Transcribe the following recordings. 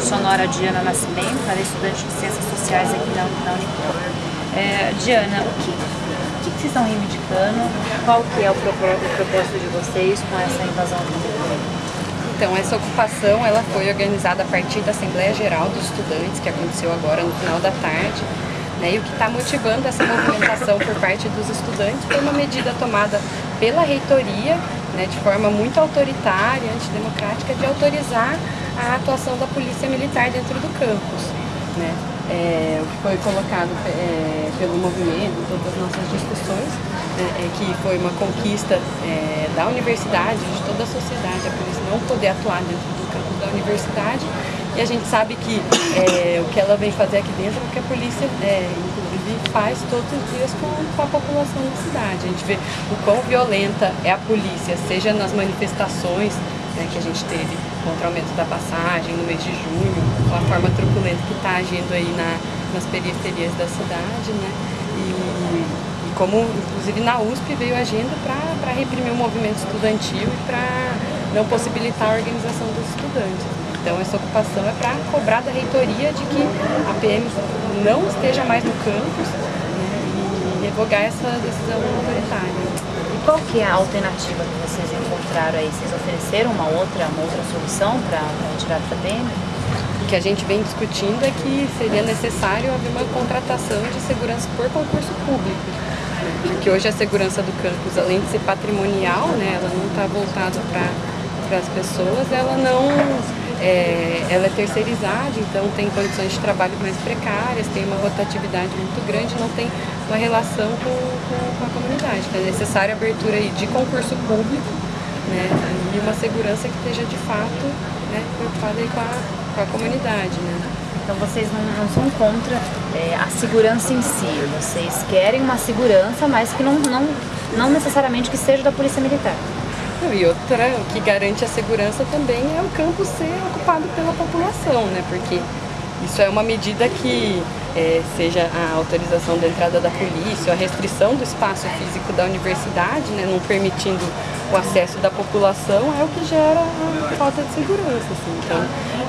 Sonora Diana Nascimento, ela é estudante de Ciências Sociais aqui na, na Unicamp. É, Diana, o que, o que vocês estão reivindicando? Qual que é o, o propósito de vocês com essa invasão do então, essa ocupação ela foi organizada a partir da Assembleia Geral dos Estudantes, que aconteceu agora no final da tarde. Né, e o que está motivando essa movimentação por parte dos estudantes foi uma medida tomada pela reitoria, né, de forma muito autoritária, antidemocrática, de autorizar a atuação da polícia militar dentro do campus. Né. É, o que foi colocado é, pelo movimento, todas as nossas discussões, é, é, que foi uma conquista é, da universidade, de toda a sociedade, a polícia não poder atuar dentro do campus da universidade. E a gente sabe que é, o que ela vem fazer aqui dentro é o que a polícia, é, inclusive, faz todos os dias com, com, a população da cidade. A gente vê o quão violenta é a polícia, seja nas manifestações né, que a gente teve contra o aumento da passagem no mês de junho, a forma truculenta que está agindo aí na, nas periferias da cidade, né? E, como inclusive na USP veio agindo para reprimir o movimento estudantil e para não possibilitar a organização dos estudantes. Então essa ocupação é para cobrar da reitoria de que a PM não esteja mais no campus né, e revogar essa decisão autoritária. Qual que é a alternativa que vocês encontraram aí? Vocês ofereceram uma outra, uma outra solução para retirar a PM? O que a gente vem discutindo é que seria necessário haver uma contratação de segurança por concurso público que hoje a segurança do campus, além de ser patrimonial, né, ela não está voltada para as pessoas, ela não é, ela é terceirizada, então tem condições de trabalho mais precárias, tem uma rotatividade muito grande, não tem uma relação com, com, com a comunidade. Então é necessária a abertura de concurso público né, e uma segurança que esteja de fato né, preocupada com, a, com a comunidade. Né. Então vocês não, não são contra é, a segurança em si, vocês querem uma segurança, mas que não, não, não necessariamente que seja da Polícia Militar. E outra, o que garante a segurança também é o campo ser ocupado pela população, né? Porque isso é uma medida que, é, seja a autorização da entrada da polícia, a restrição do espaço físico da universidade, né, não permitindo o acesso da população, é o que gera a falta de segurança. Assim. Então,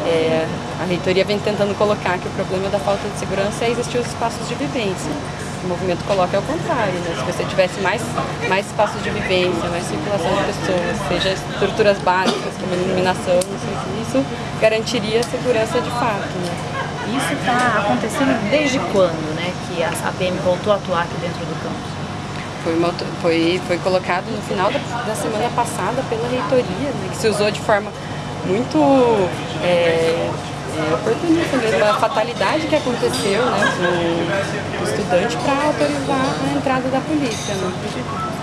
é, a reitoria vem tentando colocar que o problema da falta de segurança é existir os espaços de vivência. O movimento coloca ao contrário, né? se você tivesse mais, mais espaços de vivência, mais circulação de pessoas, seja estruturas básicas como iluminação, isso garantiria a segurança de fato. Né? Isso está acontecendo desde quando né, que a PM voltou a atuar aqui dentro do campus? Foi, uma, foi, foi colocado no final da, da semana passada pela reitoria, né, que se usou de forma muito é, é, oportunista mesmo, a fatalidade que aconteceu né, com o estudante para autorizar a entrada da polícia. Né?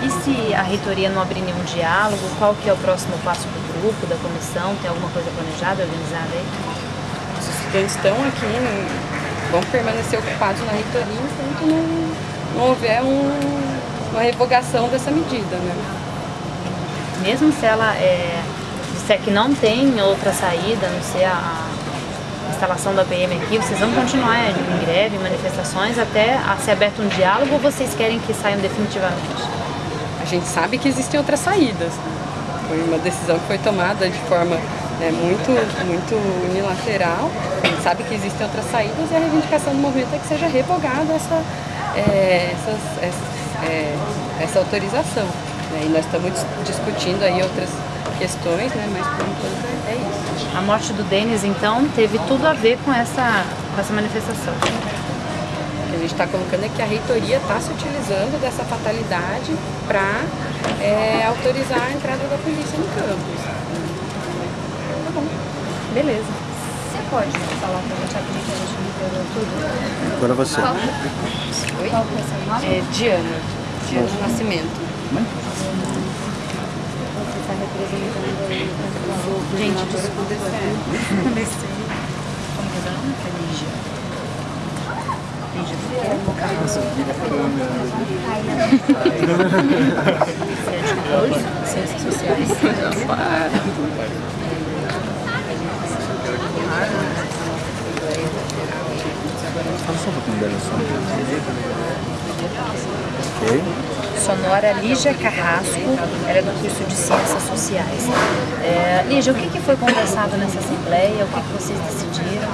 E se a reitoria não abrir nenhum diálogo, qual que é o próximo passo do grupo, da comissão? Tem alguma coisa planejada, organizada aí? Os estudantes estão aqui, né, vão permanecer ocupados na reitoria enquanto não, não houver um, uma revogação dessa medida. Né? Mesmo se ela é, disser que não tem outra saída, a não ser a instalação da PM aqui, vocês vão continuar em greve, manifestações, até ser aberto um diálogo ou vocês querem que saiam definitivamente? A gente sabe que existem outras saídas. Foi uma decisão que foi tomada de forma né, muito, muito unilateral. A gente sabe que existem outras saídas e a reivindicação do movimento é que seja revogada essa, é, essa, é, essa autorização. Né? E nós estamos discutindo aí outras questões, né? mas por enquanto é isso. A morte do Denis, então, teve tudo a ver com essa, com essa manifestação. O que a gente está colocando é que a reitoria está se utilizando dessa fatalidade para é, autorizar a entrada da polícia no campus. Tá bom, beleza. Você pode falar para a gente aqui que a gente liberou tudo? Agora você. Qual, Oi? Qual é o seu nome? É Diana. Diana Nascimento está representando aí o Gente, desculpa. Comecei. Como que é o nome? Lígia. Lígia do quê? Ciências sociais. Fala só um pouquinho dela só. Ok? Sonora Lígia Carrasco, ela é do curso de Ciências Sociais. É, Lígia, o que, que foi conversado nessa assembleia? O que, que vocês decidiram?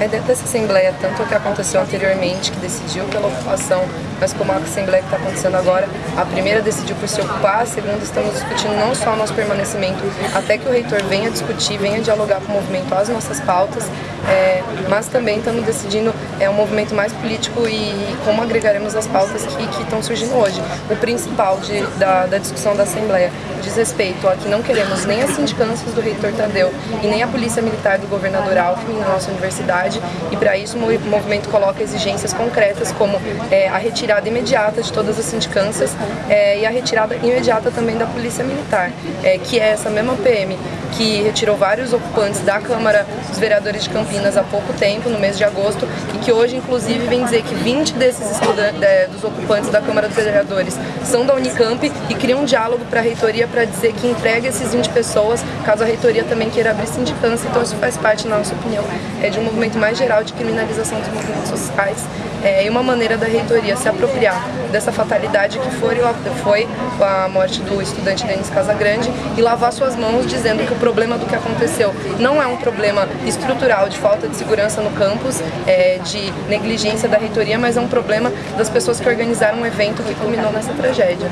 É dentro dessa Assembleia, tanto o que aconteceu anteriormente, que decidiu pela ocupação, mas como a Assembleia que está acontecendo agora, a primeira decidiu por se ocupar, a segunda estamos discutindo não só o nosso permanecimento, até que o reitor venha discutir, venha dialogar com o movimento as nossas pautas, é, mas também estamos decidindo é, um movimento mais político e, como agregaremos as pautas que, que estão surgindo hoje. O principal de, da, da discussão da Assembleia diz respeito a que não queremos nem as sindicâncias do reitor Tadeu e nem a polícia militar do governador Alckmin na nossa universidade. E para isso o movimento coloca exigências concretas como é, a retirada imediata de todas as sindicâncias é, e a retirada imediata também da polícia militar, é, que é essa mesma PM que retirou vários ocupantes da Câmara dos Vereadores de Campinas há pouco tempo, no mês de agosto, e que hoje, inclusive, vem dizer que 20 desses estudantes, é, dos ocupantes da Câmara dos Vereadores são da Unicamp e cria um diálogo para a reitoria para dizer que entrega esses 20 pessoas, caso a reitoria também queira abrir sindicância. Então, isso faz parte, na nossa opinião, é de um movimento mais geral de criminalização dos movimentos sociais é, e uma maneira da reitoria se apropriar dessa fatalidade que foi, foi a morte do estudante Denis Casagrande e lavar suas mãos dizendo que o problema do que aconteceu não é um problema estrutural de falta de segurança no campus, é, de negligência da reitoria, mas é um problema das pessoas que organizaram um evento que culminou nessa tragédia.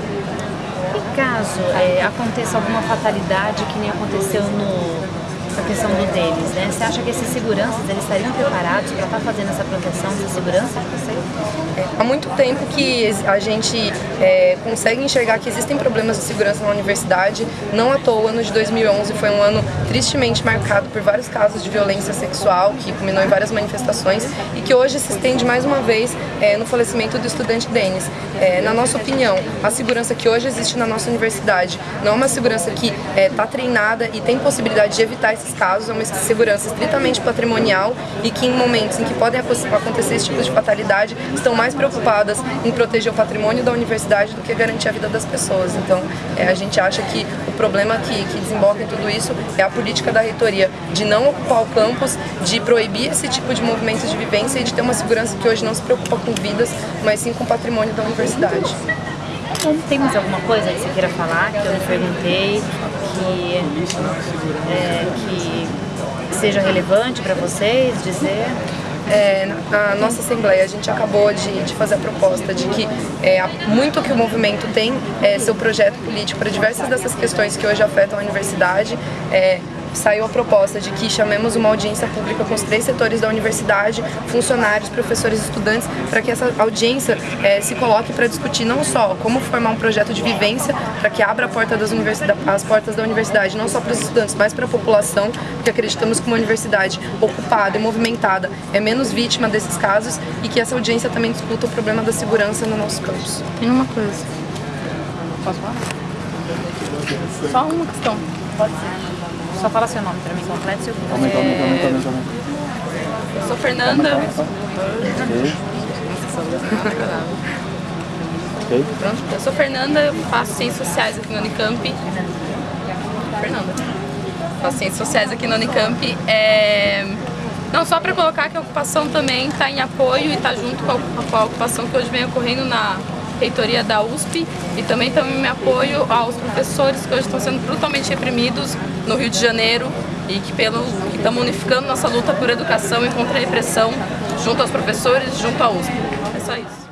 Caso é, aconteça alguma fatalidade que nem aconteceu no essa questão do deles, né? Você acha que esses seguranças eles estariam preparados para estar tá fazendo essa proteção de segurança? É, há muito tempo que a gente é, consegue enxergar que existem problemas de segurança na universidade. Não à toa, o ano de 2011 foi um ano tristemente marcado por vários casos de violência sexual que culminou em várias manifestações e que hoje se estende mais uma vez é, no falecimento do estudante Denis. É, na nossa opinião, a segurança que hoje existe na nossa universidade não é uma segurança que está é, treinada e tem possibilidade de evitar esses casos, é uma segurança estritamente patrimonial e que em momentos em que podem acontecer esse tipo de fatalidade, estão mais preocupadas em proteger o patrimônio da universidade do que garantir a vida das pessoas. Então, é, a gente acha que o problema que, que desemboca em tudo isso é a política da reitoria de não ocupar o campus, de proibir esse tipo de movimentos de vivência e de ter uma segurança que hoje não se preocupa com vidas, mas sim com o patrimônio da universidade. Tem mais alguma coisa que você queira falar, que eu não perguntei, que, é, que seja relevante para vocês dizer? É, na nossa Assembleia a gente acabou de, de fazer a proposta de que é, muito que o movimento tem é, seu projeto político para diversas dessas questões que hoje afetam a universidade, é, saiu a proposta de que chamemos uma audiência pública com os três setores da universidade, funcionários, professores estudantes, para que essa audiência é, se coloque para discutir não só como formar um projeto de vivência para que abra porta as portas da universidade, não só para os estudantes, mas para a população, porque acreditamos que uma universidade ocupada e movimentada é menos vítima desses casos e que essa audiência também discuta o problema da segurança no nosso campus. Tem uma coisa. Posso falar? Só uma questão. Pode ser. Só fala seu nome para mim completo. Seu... Aumenta, aumenta. Eu sou Fernanda. Ok. Pronto, eu sou Fernanda, eu faço ciências sociais aqui no Unicamp. Fernanda. Faço ciências sociais aqui no Unicamp. É... Não, só para colocar que a ocupação também está em apoio e está junto com a, com a ocupação que hoje vem ocorrendo na reitoria da USP e também também me apoio aos professores que hoje estão sendo brutalmente reprimidos no Rio de Janeiro e que pelo que estamos unificando nossa luta por educação e contra a repressão junto aos professores, junto à USP. É só isso.